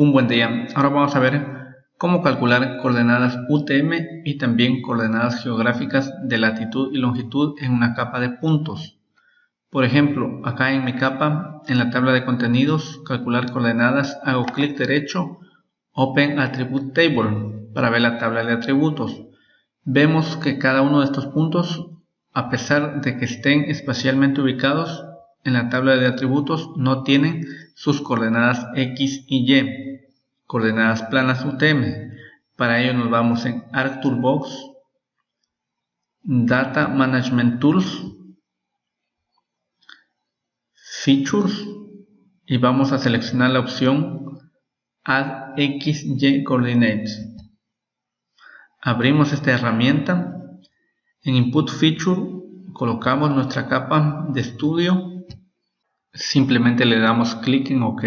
Un buen día. Ahora vamos a ver cómo calcular coordenadas UTM y también coordenadas geográficas de latitud y longitud en una capa de puntos. Por ejemplo, acá en mi capa, en la tabla de contenidos, calcular coordenadas, hago clic derecho, Open Attribute Table, para ver la tabla de atributos. Vemos que cada uno de estos puntos, a pesar de que estén espacialmente ubicados en la tabla de atributos, no tienen sus coordenadas X y Y coordenadas planas UTM. Para ello nos vamos en ArcToolbox, Data Management Tools, Features y vamos a seleccionar la opción Add XY Coordinates. Abrimos esta herramienta. En Input Feature colocamos nuestra capa de estudio. Simplemente le damos clic en OK.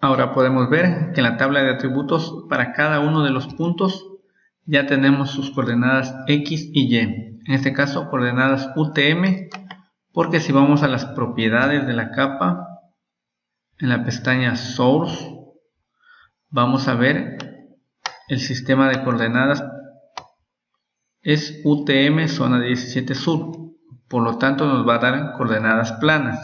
Ahora podemos ver que en la tabla de atributos para cada uno de los puntos ya tenemos sus coordenadas X y Y. En este caso coordenadas UTM porque si vamos a las propiedades de la capa en la pestaña Source vamos a ver el sistema de coordenadas es UTM zona 17 sur por lo tanto nos va a dar coordenadas planas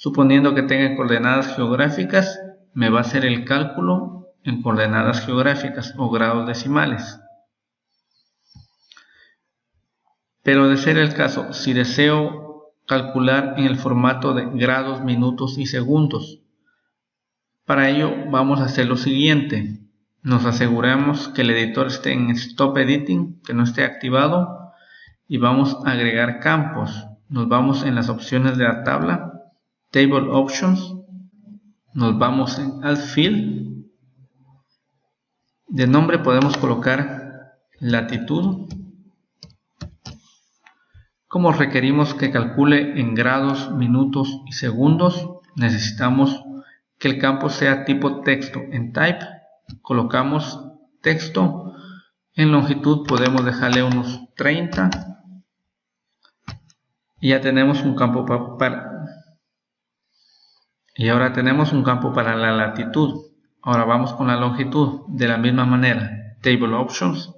suponiendo que tenga coordenadas geográficas me va a hacer el cálculo en coordenadas geográficas o grados decimales. Pero de ser el caso, si deseo calcular en el formato de grados, minutos y segundos, para ello vamos a hacer lo siguiente. Nos aseguramos que el editor esté en Stop Editing, que no esté activado, y vamos a agregar campos. Nos vamos en las opciones de la tabla, Table Options, nos vamos al field. De nombre podemos colocar latitud. Como requerimos que calcule en grados, minutos y segundos necesitamos que el campo sea tipo texto en type. Colocamos texto. En longitud podemos dejarle unos 30 y ya tenemos un campo para, y ahora tenemos un campo para la latitud. Ahora vamos con la longitud. De la misma manera, Table Options,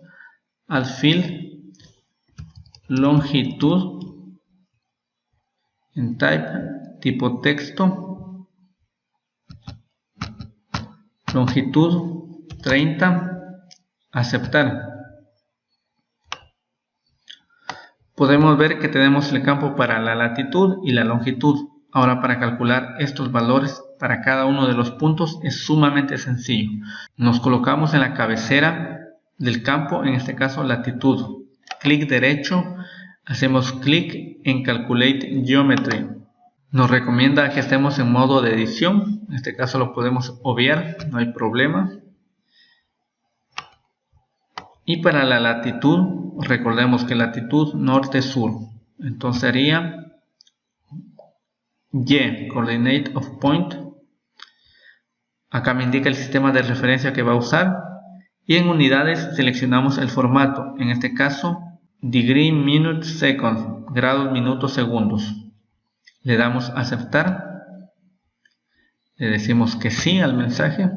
al field, longitud, en type, tipo texto, longitud 30, aceptar. Podemos ver que tenemos el campo para la latitud y la longitud. Ahora para calcular estos valores para cada uno de los puntos es sumamente sencillo. Nos colocamos en la cabecera del campo, en este caso latitud. Clic derecho, hacemos clic en Calculate Geometry. Nos recomienda que estemos en modo de edición, en este caso lo podemos obviar, no hay problema. Y para la latitud, recordemos que latitud norte-sur, entonces sería y, Coordinate of Point. Acá me indica el sistema de referencia que va a usar. Y en unidades seleccionamos el formato, en este caso Degree Minute Seconds, grados, minutos, segundos. Le damos aceptar. Le decimos que sí al mensaje.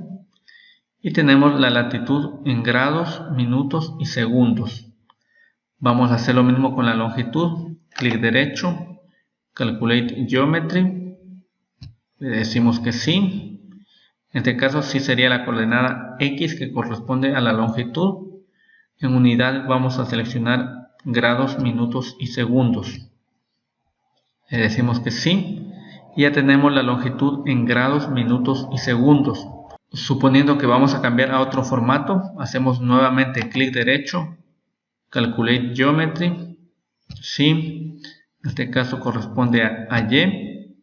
Y tenemos la latitud en grados, minutos y segundos. Vamos a hacer lo mismo con la longitud. Clic derecho, Calculate Geometry. Le decimos que sí. En este caso sí sería la coordenada X que corresponde a la longitud. En unidad vamos a seleccionar grados, minutos y segundos. Le decimos que sí. Ya tenemos la longitud en grados, minutos y segundos. Suponiendo que vamos a cambiar a otro formato, hacemos nuevamente clic derecho, Calculate Geometry, sí, este caso corresponde a, Y.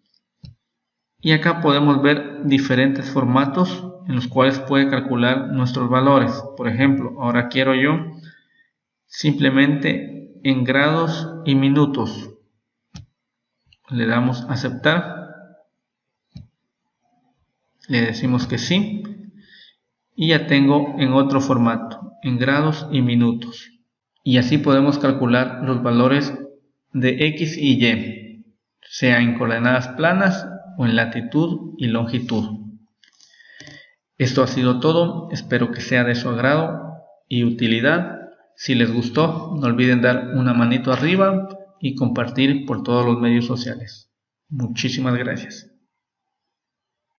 Y acá podemos ver diferentes formatos en los cuales puede calcular nuestros valores. Por ejemplo, ahora quiero yo simplemente en grados y minutos. Le damos a aceptar. Le decimos que sí. Y ya tengo en otro formato, en grados y minutos. Y así podemos calcular los valores de X y Y, sea en coordenadas planas o en latitud y longitud. Esto ha sido todo, espero que sea de su agrado y utilidad. Si les gustó, no olviden dar una manito arriba y compartir por todos los medios sociales. Muchísimas gracias.